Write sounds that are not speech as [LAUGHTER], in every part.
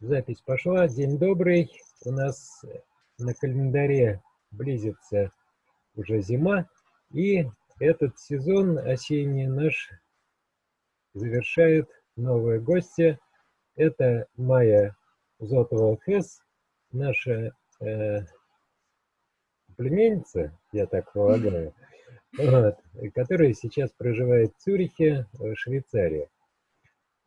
Запись пошла. День добрый. У нас на календаре близится уже зима. И этот сезон осенний наш завершает новые гости. Это Майя Зотова-Хес, наша э, племянница, я так полагаю, [LAUGHS] вот, которая сейчас проживает в Цюрихе, в Швейцарии.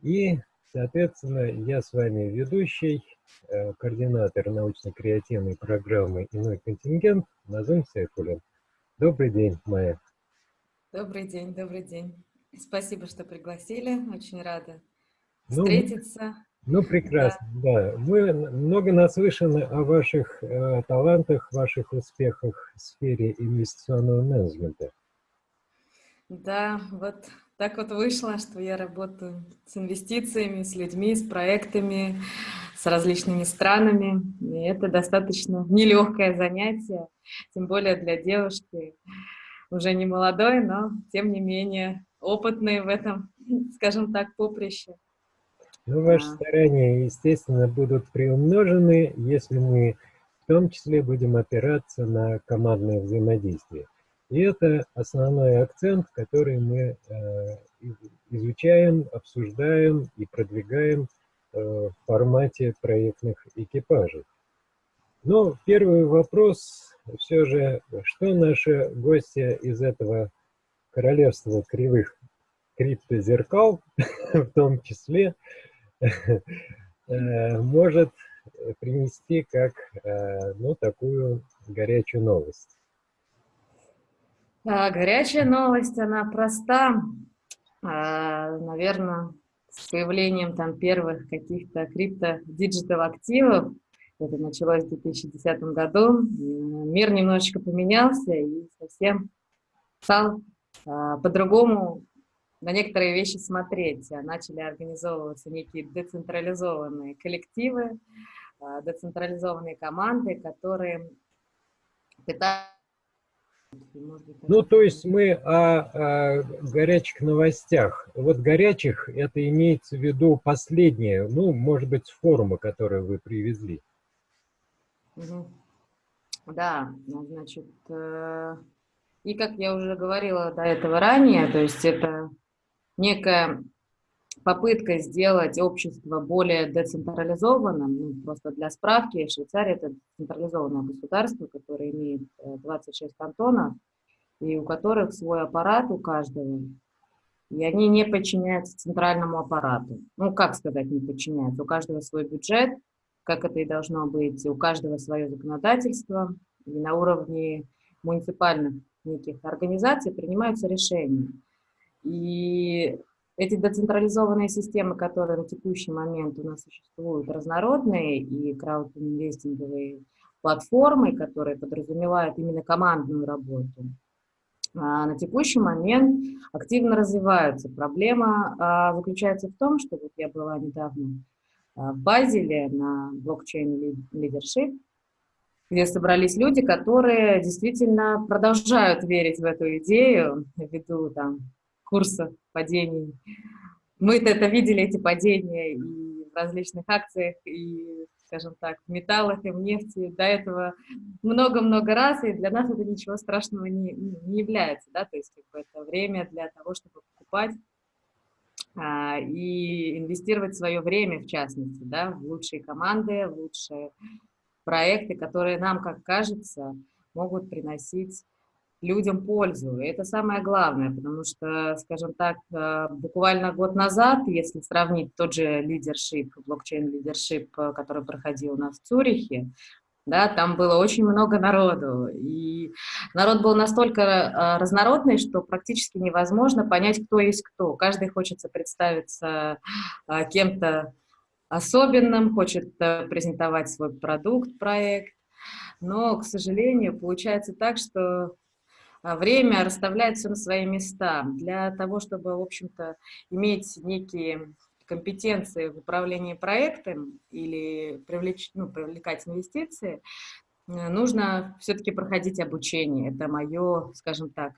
И, соответственно, я с вами ведущий, э, координатор научно-креативной программы «Иной контингент» Назым Сайфулин. Добрый день, Майя. Добрый день, добрый день. Спасибо, что пригласили, очень рада ну, встретиться. Ну, прекрасно, да. да. Мы много наслышаны о ваших э, талантах, ваших успехах в сфере инвестиционного менеджмента. Да, вот так вот вышло, что я работаю с инвестициями, с людьми, с проектами, с различными странами. И это достаточно нелегкое занятие, тем более для девушки, уже не молодой, но тем не менее опытной в этом, скажем так, поприще. Ну, ваши а. старания, естественно, будут приумножены, если мы в том числе будем опираться на командное взаимодействие. И это основной акцент, который мы э, изучаем, обсуждаем и продвигаем э, в формате проектных экипажей. Но первый вопрос все же, что наши гости из этого королевства кривых криптозеркал, [LAUGHS] в том числе, [LAUGHS] э, может принести как ну, такую горячую новость. А, горячая новость, она проста. А, Наверное, с появлением там первых каких-то крипто-digital активов, это началось в 2010 году, мир немножечко поменялся и совсем стал а, по-другому на некоторые вещи смотреть. Начали организовываться некие децентрализованные коллективы, децентрализованные команды, которые пытаются ну, то есть мы о, о горячих новостях. Вот горячих, это имеется в виду последнее, ну, может быть, с форума, который вы привезли. Да, ну, значит, э, и как я уже говорила до этого ранее, то есть это некая попытка сделать общество более децентрализованным, ну, просто для справки, Швейцария – это централизованное государство, которое имеет 26 э, кантонов, и у которых свой аппарат у каждого, и они не подчиняются центральному аппарату. Ну, как сказать, не подчиняются? У каждого свой бюджет, как это и должно быть, у каждого свое законодательство, и на уровне муниципальных неких организаций принимаются решения. И эти децентрализованные системы, которые на текущий момент у нас существуют, разнородные, и краудинвестинговые платформы, которые подразумевают именно командную работу, а, на текущий момент активно развиваются. Проблема а, заключается в том, что вот я была недавно а, в Базеле на блокчейн лидершип, где собрались люди, которые действительно продолжают верить в эту идею ввиду там курсов падений. Мы-то это видели, эти падения, и в различных акциях, и, скажем так, в металлах, и в нефти до этого много-много раз, и для нас это ничего страшного не, не является, да, то есть как бы, это время для того, чтобы покупать а, и инвестировать свое время, в частности, да, в лучшие команды, в лучшие проекты, которые нам, как кажется, могут приносить людям пользу. И это самое главное, потому что, скажем так, э, буквально год назад, если сравнить тот же лидершип, блокчейн-лидершип, э, который проходил у нас в Цюрихе, да, там было очень много народу, и народ был настолько э, разнородный, что практически невозможно понять, кто есть кто. Каждый хочется представиться кем-то особенным, хочет презентовать свой продукт, проект, но, к сожалению, получается так, что время расставляет все на свои места. Для того, чтобы, в общем-то, иметь некие компетенции в управлении проектом или привлечь, ну, привлекать инвестиции, э, нужно все-таки проходить обучение. Это мое, скажем так,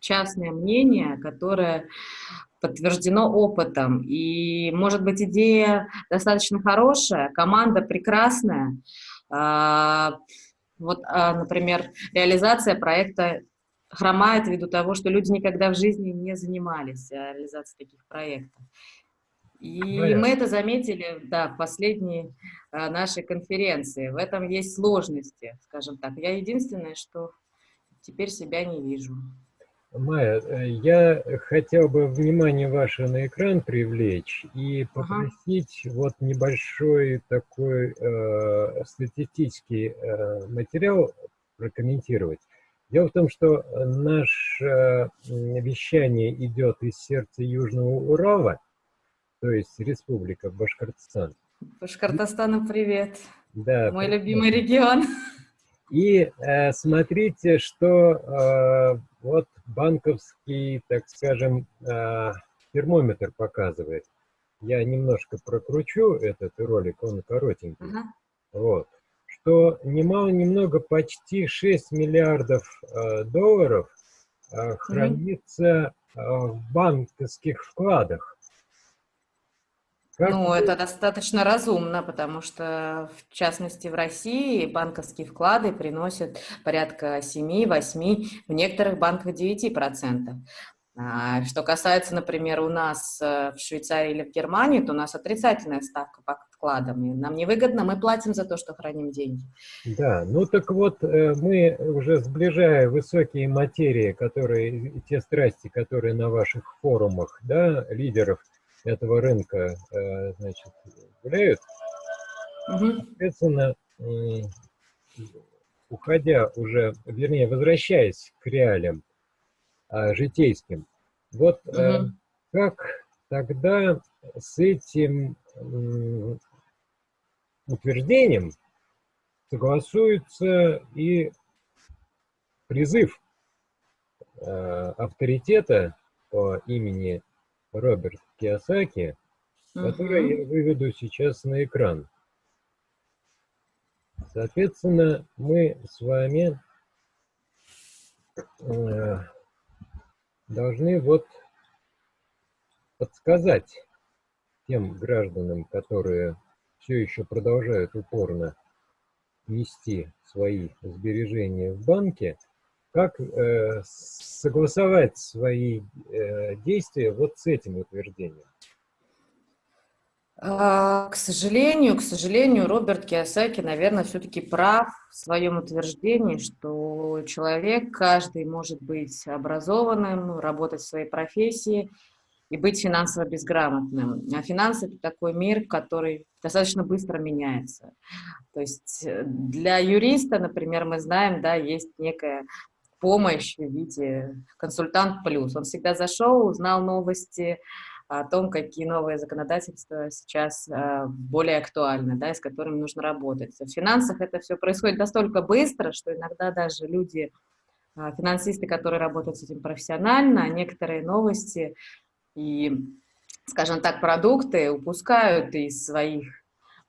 частное мнение, которое подтверждено опытом. И, может быть, идея достаточно хорошая, команда прекрасная. А, вот, а, например, реализация проекта хромает ввиду того, что люди никогда в жизни не занимались реализацией таких проектов. И Понятно. мы это заметили, да, в последней а, нашей конференции. В этом есть сложности, скажем так. Я единственное, что теперь себя не вижу. Майя, э, я хотел бы внимание ваше на экран привлечь и попросить ага. вот небольшой такой э, статистический э, материал прокомментировать. Дело в том, что наше вещание идет из сердца Южного Урала, то есть Республика Башкортостан. Башкортостану привет. Да. Мой любимый регион. И э, смотрите, что э, вот банковский, так скажем, э, термометр показывает. Я немножко прокручу этот ролик, он коротенький. -huh. Вот. Что немало-немного почти 6 миллиардов э, долларов э, хранится -huh. в банковских вкладах. Как ну, это достаточно разумно, потому что, в частности, в России банковские вклады приносят порядка 7-8, в некоторых банках 9%. А, что касается, например, у нас э, в Швейцарии или в Германии, то у нас отрицательная ставка по вкладам. И нам невыгодно, мы платим за то, что храним деньги. Да, ну так вот, э, мы уже сближая высокие материи, которые, те страсти, которые на ваших форумах, да, лидеров – этого рынка, э, значит, гуляют, угу. соответственно, уходя уже, вернее, возвращаясь к реалиям житейским, вот угу. как тогда с этим утверждением согласуется и призыв авторитета по имени Роберт Киосаки, который я выведу сейчас на экран. Соответственно, мы с вами э, должны вот подсказать тем гражданам, которые все еще продолжают упорно нести свои сбережения в банке, как э, согласовать свои э, действия вот с этим утверждением? А, к сожалению, к сожалению, Роберт Киосаки, наверное, все-таки прав в своем утверждении, что человек, каждый может быть образованным, работать в своей профессии и быть финансово безграмотным. А финансы – это такой мир, который достаточно быстро меняется. То есть э, для юриста, например, мы знаем, да, есть некая помощь в виде консультант плюс. Он всегда зашел, узнал новости о том, какие новые законодательства сейчас э, более актуальны, да, и с которыми нужно работать. В финансах это все происходит настолько быстро, что иногда даже люди, э, финансисты, которые работают с этим профессионально, некоторые новости и, скажем так, продукты упускают из своих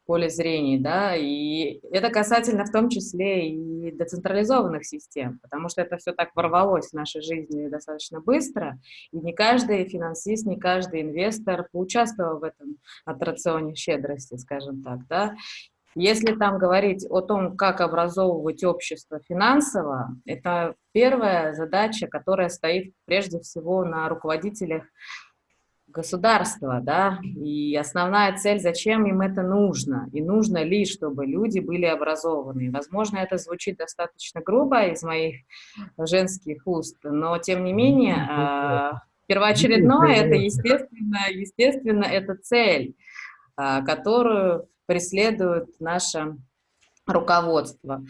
поле зрения, да, и это касательно в том числе и децентрализованных систем, потому что это все так ворвалось в нашей жизни достаточно быстро, и не каждый финансист, не каждый инвестор поучаствовал в этом аттракционе щедрости, скажем так, да, если там говорить о том, как образовывать общество финансово, это первая задача, которая стоит прежде всего на руководителях государства, да, и основная цель, зачем им это нужно, и нужно ли, чтобы люди были образованы. Возможно, это звучит достаточно грубо из моих женских уст, но, тем не менее, а, первоочередное, это, естественно, естественно, это цель, а, которую преследует наше руководство.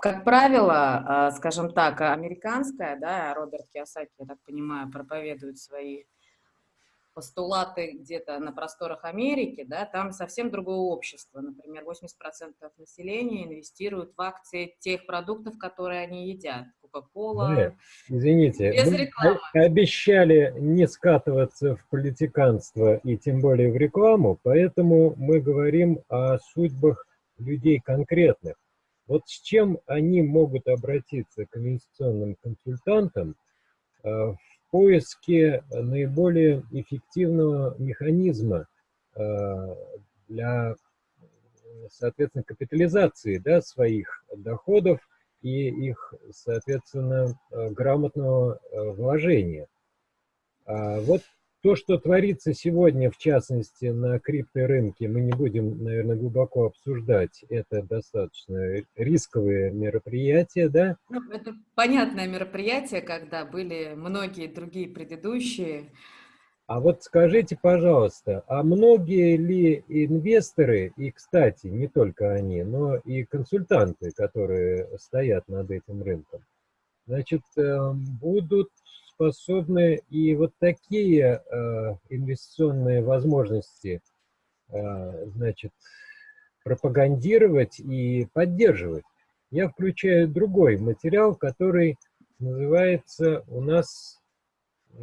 Как правило, а, скажем так, американская, да, Роберт Киосаки, я так понимаю, проповедует свои постулаты где-то на просторах Америки, да, там совсем другое общество. Например, 80% населения инвестируют в акции тех продуктов, которые они едят. Кока-кола. Извините, без рекламы. обещали не скатываться в политиканство и тем более в рекламу, поэтому мы говорим о судьбах людей конкретных. Вот с чем они могут обратиться к инвестиционным консультантам, в поиске наиболее эффективного механизма для, соответственно, капитализации да, своих доходов и их, соответственно, грамотного вложения. А вот то, что творится сегодня, в частности, на крипторынке, мы не будем, наверное, глубоко обсуждать. Это достаточно рисковые мероприятия, да? Ну, это понятное мероприятие, когда были многие другие предыдущие. А вот скажите, пожалуйста, а многие ли инвесторы, и, кстати, не только они, но и консультанты, которые стоят над этим рынком, значит, эм, будут способны и вот такие э, инвестиционные возможности, э, значит, пропагандировать и поддерживать. Я включаю другой материал, который называется у нас, э,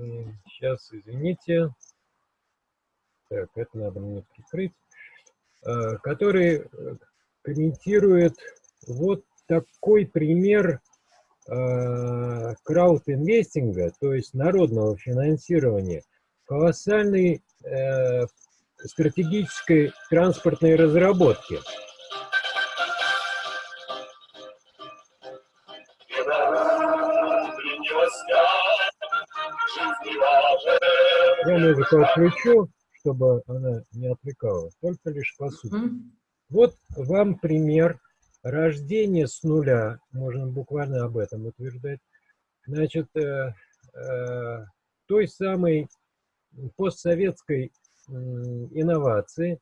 сейчас, извините, так, это надо мне прикрыть, э, который э, комментирует вот такой пример Э, краудинвестинга, то есть народного финансирования, колоссальной э, стратегической транспортной разработки. Я музыку отключу, чтобы она не отвлекала, только лишь по сути. Вот вам пример рождение с нуля, можно буквально об этом утверждать, значит, э, э, той самой постсоветской э, инновации,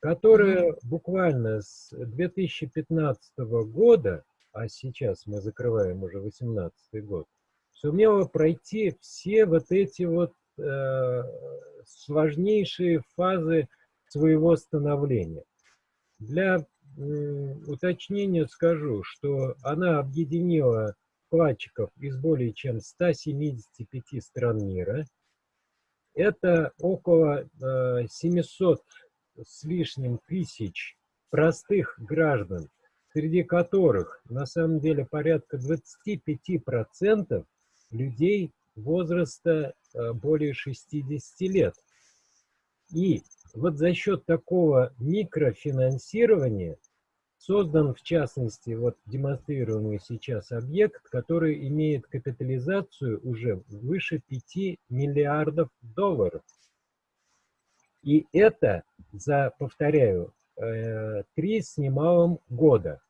которая буквально с 2015 года, а сейчас мы закрываем уже 2018 год, сумела пройти все вот эти вот э, сложнейшие фазы своего становления. Для уточнение скажу, что она объединила вкладчиков из более чем 175 стран мира. Это около 700 э, с лишним тысяч простых граждан, среди которых на самом деле порядка 25% людей возраста э, более 60 лет. И вот за счет такого микрофинансирования создан, в частности, вот демонстрируемый сейчас объект, который имеет капитализацию уже выше 5 миллиардов долларов. И это за, повторяю, э, три с немалым года.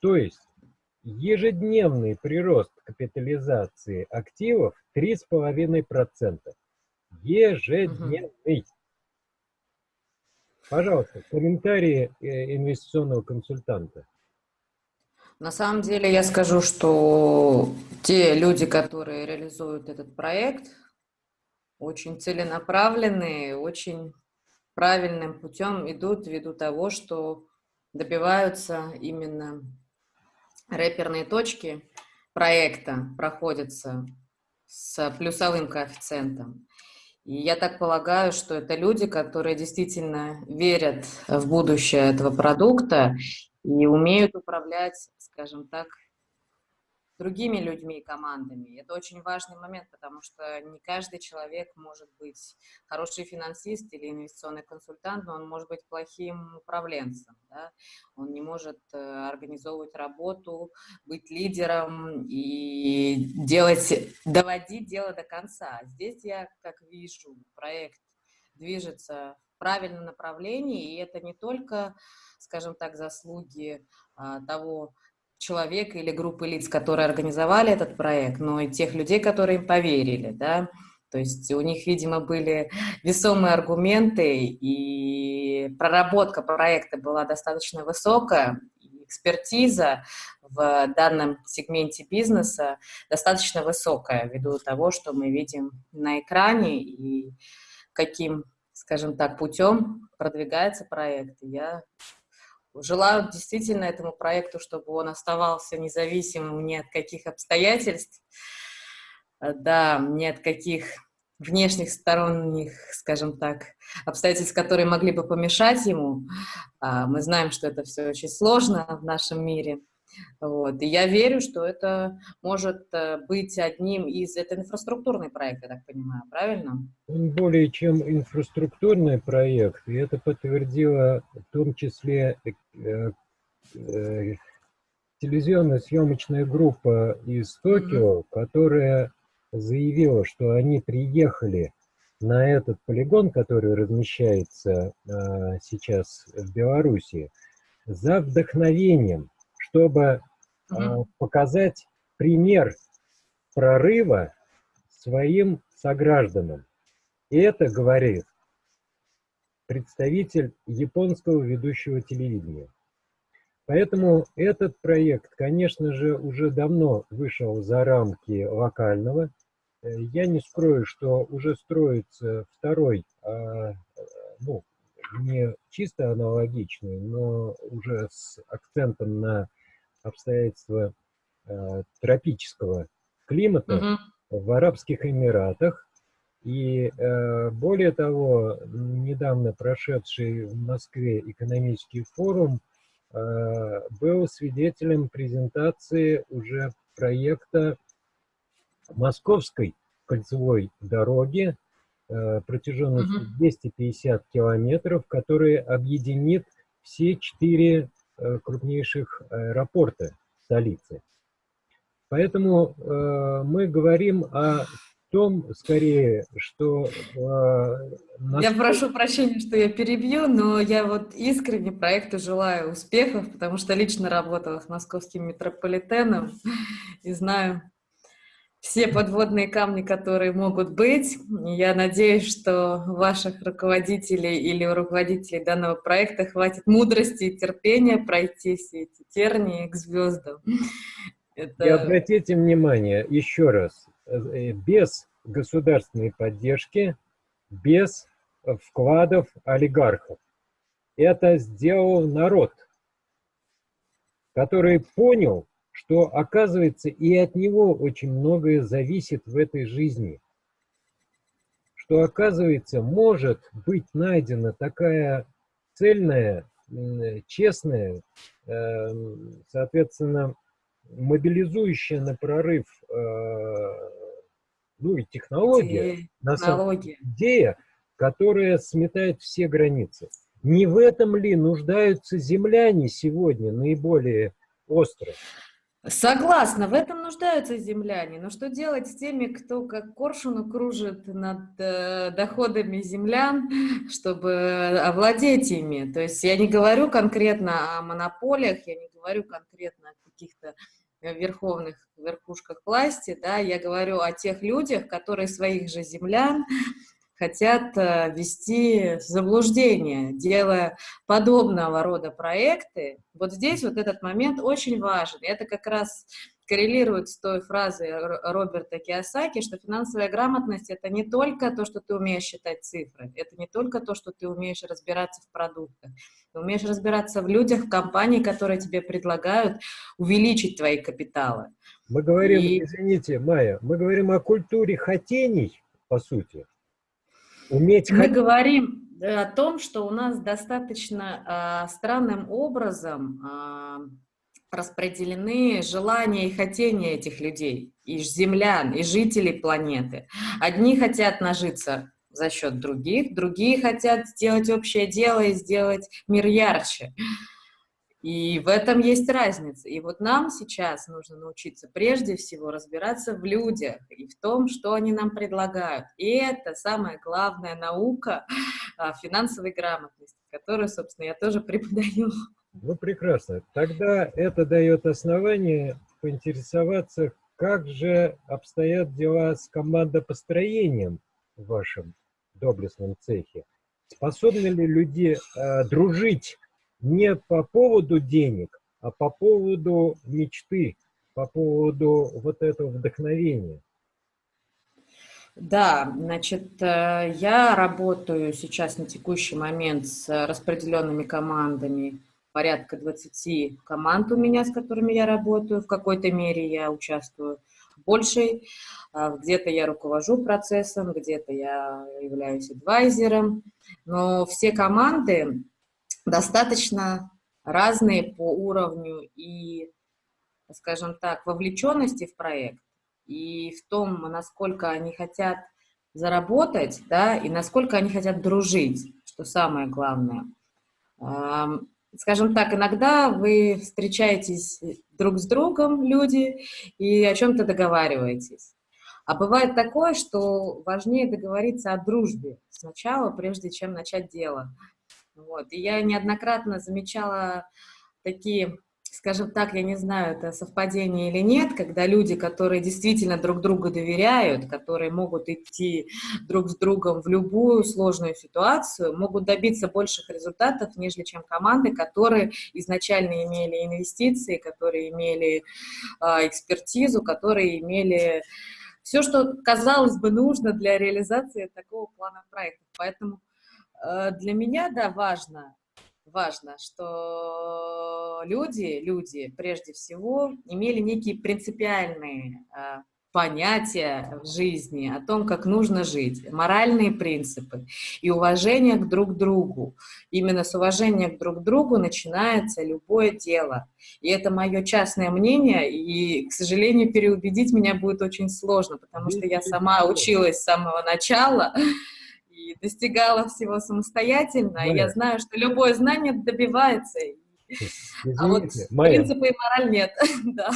То есть ежедневный прирост капитализации активов 3,5%. Ежедневный. Пожалуйста, комментарии э, инвестиционного консультанта. На самом деле я скажу, что те люди, которые реализуют этот проект, очень целенаправленные, очень правильным путем идут ввиду того, что добиваются именно рэперные точки проекта, проходятся с плюсовым коэффициентом. И я так полагаю, что это люди, которые действительно верят в будущее этого продукта и умеют управлять, скажем так, другими людьми и командами. Это очень важный момент, потому что не каждый человек может быть хороший финансист или инвестиционный консультант, но он может быть плохим управленцем. Да? Он не может э, организовывать работу, быть лидером и делать, доводить дело до конца. Здесь я, как вижу, проект движется в правильном направлении, и это не только, скажем так, заслуги а, того человека или группы лиц, которые организовали этот проект, но и тех людей, которые им поверили, да, то есть у них, видимо, были весомые аргументы, и проработка проекта была достаточно высокая, экспертиза в данном сегменте бизнеса достаточно высокая, ввиду того, что мы видим на экране и каким, скажем так, путем продвигается проект. Я Желаю действительно этому проекту, чтобы он оставался независимым ни от каких обстоятельств, э, да, ни от каких внешних сторонних, скажем так, обстоятельств, которые могли бы помешать ему. А, мы знаем, что это все очень сложно в нашем мире. Вот. И я верю, что это может э, быть одним из... Это инфраструктурный проект, я так понимаю, правильно? Он более чем инфраструктурный проект, и это подтвердило в том числе э, э, телевизионная съемочная группа из Токио, mm -hmm. которая заявила, что они приехали на этот полигон, который размещается э, сейчас в Беларуси, за вдохновением, чтобы угу. показать пример прорыва своим согражданам. И это говорит представитель японского ведущего телевидения. Поэтому этот проект, конечно же, уже давно вышел за рамки локального. Э, я не скрою, что уже строится второй, а, ну, не чисто аналогичный, но уже с акцентом на обстоятельства э, тропического климата угу. в Арабских Эмиратах. И э, более того, недавно прошедший в Москве экономический форум э, был свидетелем презентации уже проекта Московской кольцевой дороги э, протяженностью угу. 250 километров, который объединит все четыре крупнейших аэропорта столицы. Поэтому э, мы говорим о том, скорее, что... Э, нас... Я прошу прощения, что я перебью, но я вот искренне проекту желаю успехов, потому что лично работала с московским метрополитеном и знаю, все подводные камни, которые могут быть. Я надеюсь, что ваших руководителей или у руководителей данного проекта хватит мудрости и терпения пройти все эти тернии к звездам. Это... И обратите внимание, еще раз, э, без государственной поддержки, без вкладов олигархов. Это сделал народ, который понял, что, оказывается, и от него очень многое зависит в этой жизни. Что, оказывается, может быть найдена такая цельная, честная, эм, соответственно, мобилизующая на прорыв э, ну и технология, идея, на самом идея, которая сметает все границы. Не в этом ли нуждаются земляне сегодня наиболее остро? Согласна, в этом нуждаются земляне. Но что делать с теми, кто как коршуну кружит над э, доходами землян, чтобы овладеть ими? То есть я не говорю конкретно о монополиях, я не говорю конкретно о каких-то верховных верхушках власти, да, я говорю о тех людях, которые своих же землян хотят э, ввести в заблуждение, делая подобного рода проекты. Вот здесь вот этот момент очень важен. Это как раз коррелирует с той фразой Роберта Киосаки, что финансовая грамотность – это не только то, что ты умеешь считать цифры, это не только то, что ты умеешь разбираться в продуктах, ты умеешь разбираться в людях, в компании, которые тебе предлагают увеличить твои капиталы. Мы говорим, И... извините, Майя, мы говорим о культуре хотений, по сути. Уметь Мы говорим э, о том, что у нас достаточно э, странным образом э, распределены желания и хотения этих людей, и землян, и жителей планеты. Одни хотят нажиться за счет других, другие хотят сделать общее дело и сделать мир ярче. И в этом есть разница. И вот нам сейчас нужно научиться прежде всего разбираться в людях и в том, что они нам предлагают. И это самая главная наука а, финансовой грамотности, которую, собственно, я тоже преподаю. Ну, прекрасно. Тогда это дает основание поинтересоваться, как же обстоят дела с командопостроением в вашем доблестном цехе. Способны ли люди э, дружить не по поводу денег, а по поводу мечты, по поводу вот этого вдохновения. Да, значит, э, я работаю сейчас на текущий момент с распределенными командами, порядка 20 команд у меня, с которыми я работаю, в какой-то мере я участвую. Большей, э, где-то я руковожу процессом, где-то я являюсь адвайзером, но все команды достаточно разные по уровню и скажем так, вовлеченности в проект и в том, насколько они хотят заработать, да, и насколько они хотят дружить, что самое главное. Скажем так, иногда вы встречаетесь друг с другом, люди, и о чем-то договариваетесь. А бывает такое, что важнее договориться о дружбе сначала, прежде чем начать дело. Вот. И я неоднократно замечала такие скажем так, я не знаю, это совпадение или нет, когда люди, которые действительно друг другу доверяют, которые могут идти друг с другом в любую сложную ситуацию, могут добиться больших результатов, нежели чем команды, которые изначально имели инвестиции, которые имели э, экспертизу, которые имели все, что, казалось бы, нужно для реализации такого плана проекта. Поэтому для меня, да, важно важно, что люди, люди прежде всего имели некие принципиальные э, понятия в жизни о том, как нужно жить, моральные принципы и уважение к друг другу. Именно с уважения к друг другу начинается любое дело. И это мое частное мнение, и, к сожалению, переубедить меня будет очень сложно, потому что я сама училась с самого начала, и достигала всего самостоятельно. Я знаю, что любое знание добивается. Извините, [LAUGHS] а вот Майя, принципы и мораль нет. [LAUGHS] да.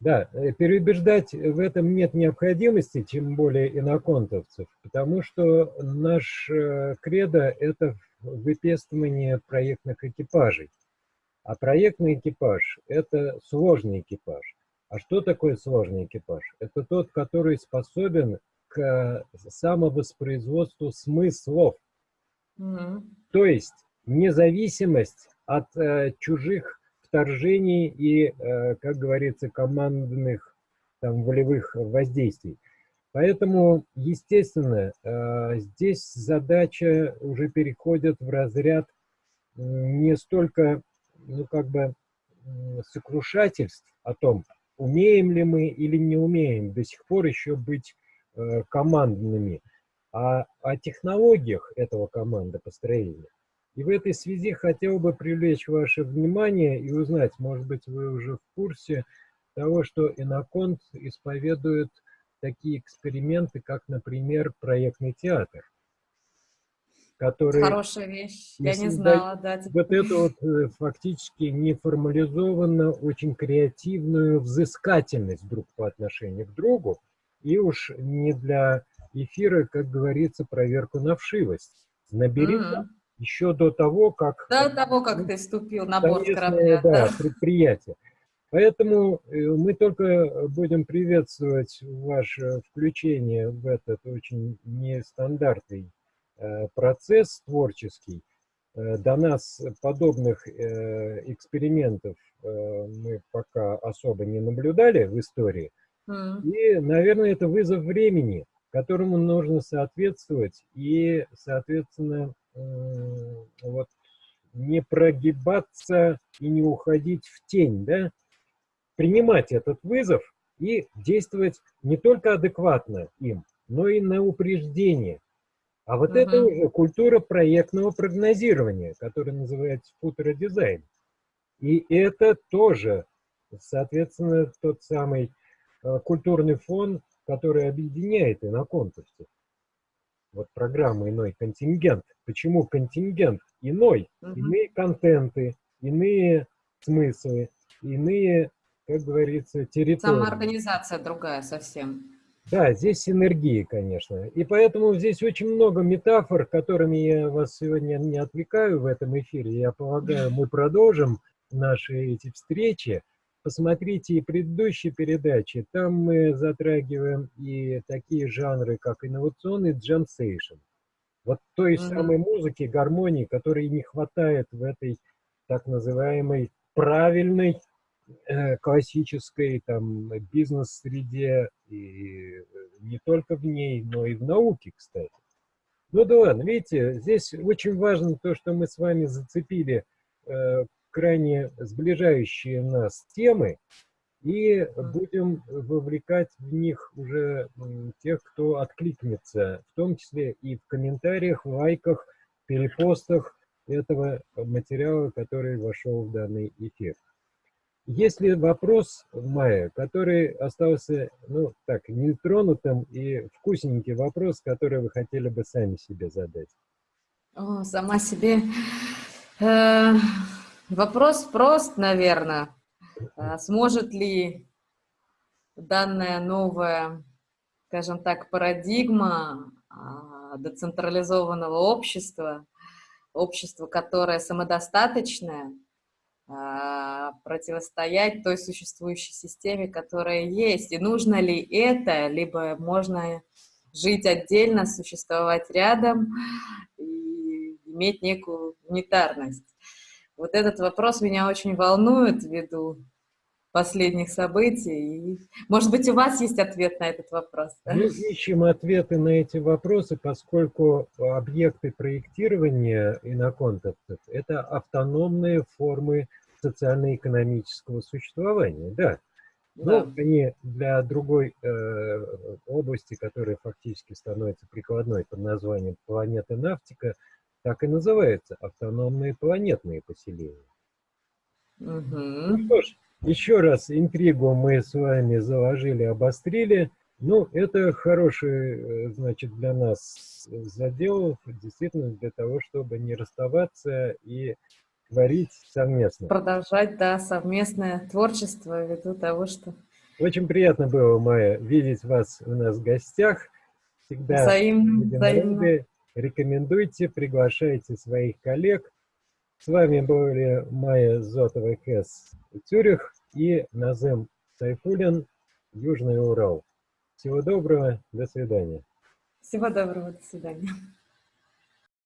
Да, э, переубеждать в этом нет необходимости, тем более иноконтовцев, потому что наш э, кредо – это выпестывание проектных экипажей. А проектный экипаж – это сложный экипаж. А что такое сложный экипаж? Это тот, который способен к самовоспроизводству смыслов. Mm -hmm. То есть независимость от э, чужих вторжений и, э, как говорится, командных там, волевых воздействий. Поэтому, естественно, э, здесь задача уже переходит в разряд не столько, ну, как бы, сокрушательств о том, умеем ли мы или не умеем до сих пор еще быть Э, командными, а о технологиях этого командопостроения. И в этой связи хотел бы привлечь ваше внимание и узнать, может быть, вы уже в курсе того, что Иноконт исповедует такие эксперименты, как, например, проектный театр. Который Хорошая вещь, я не знала, да. Вот эту вот э, фактически неформализованно, очень креативную взыскательность друг по отношению к другу, и уж не для эфира, как говорится, проверку на вшивость. Набери mm -hmm. еще до того, как... До того, как ты вступил на борт корабля. Да, да, предприятие. Поэтому э, мы только будем приветствовать ваше включение в этот очень нестандартный э, процесс творческий. Э, до нас подобных экспериментов мы пока особо не наблюдали в истории. И, наверное, это вызов времени, которому нужно соответствовать и, соответственно, вот не прогибаться и не уходить в тень, да? принимать этот вызов и действовать не только адекватно им, но и на упреждение. А вот uh -huh. это уже культура проектного прогнозирования, которая называется футуродизайн. И это тоже, соответственно, тот самый культурный фон, который объединяет иноконтовцев. Вот программа «Иной контингент». Почему контингент? Иной. Угу. Иные контенты, иные смыслы, иные, как говорится, территории. Самоорганизация другая совсем. Да, здесь синергии, конечно. И поэтому здесь очень много метафор, которыми я вас сегодня не отвлекаю в этом эфире. Я полагаю, мы продолжим наши эти встречи. Посмотрите и предыдущие передачи, там мы затрагиваем и такие жанры, как инновационный джемсейшн. Вот той mm -hmm. самой музыки, гармонии, которой не хватает в этой так называемой правильной э, классической там бизнес-среде, и не только в ней, но и в науке, кстати. Ну да ладно, видите, здесь очень важно то, что мы с вами зацепили э, крайне сближающие нас темы, и будем вовлекать в них уже тех, кто откликнется, в том числе и в комментариях, лайках, перепостах этого материала, который вошел в данный эфир. Есть ли вопрос, Майя, который остался, ну, так, нетронутым и вкусненький вопрос, который вы хотели бы сами себе задать? О, сама себе. Э, вопрос прост, наверное. А сможет ли данная новая, скажем так, парадигма а, децентрализованного общества, общество, которое самодостаточное, а, противостоять той существующей системе, которая есть. И нужно ли это, либо можно жить отдельно, существовать рядом и иметь некую унитарность. Вот этот вопрос меня очень волнует ввиду последних событий. И, может быть, у вас есть ответ на этот вопрос? Да? Мы ищем ответы на эти вопросы, поскольку объекты проектирования иноконтактов – это автономные формы социально-экономического существования, да. Но да. они для другой э, области, которая фактически становится прикладной под названием планеты Нафтика, так и называется – автономные планетные поселения. Угу. Ну что ж, еще раз интригу мы с вами заложили, обострили. Ну, это хороший, э, значит, для нас задел, действительно, для того, чтобы не расставаться и творить совместно. Продолжать, да, совместное творчество ввиду того, что... Очень приятно было, Майя, видеть вас у нас в гостях. Всегда взаимно, взаимно. Рекомендуйте, приглашайте своих коллег. С вами были Майя Зотова Хес Цюрих и Назем Сайфулин Южный Урал. Всего доброго, до свидания. Всего доброго, до свидания.